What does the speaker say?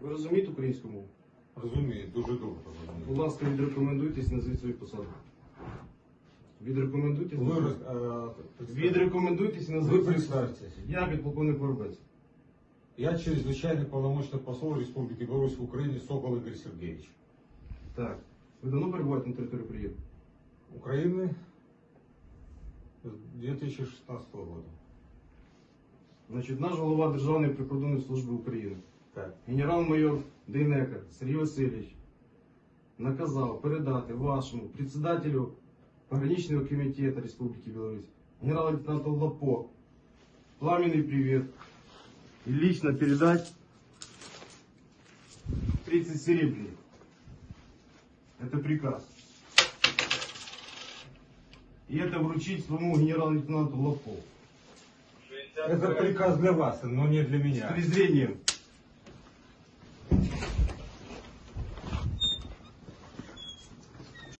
Ви розумієте українську мову? Розумію, дуже добре Будь розумію. ласка, відрекомендуйтесь, назвіть свою посаду. Відрекомендуйтесь. Ви, назвіть. роз- е, Відрекомендуйтесь і Ви назвіть свою посаду. представтесь. Я підполковник Воробець. Я чрезвычайный полномочный посол Республики Беларусь в Украине Сокол Игорь Сергеевич. Так. Ви давно перебуваєте на території України? Украины с 2016 года. Значить, наш голова Державної прикордонної служби України, Так. генерал-майор Дейнека Сергій Васильович, наказав передати вашому председателю пограничного комитета Республики Беларусь, генерал-лейтенанту Лапо, пламенный привет и лично передать 30 серебряных. Это приказ. И это вручить своему генерал-лейтенанту Лапо. Это приказ для вас, но не для С меня. презрением.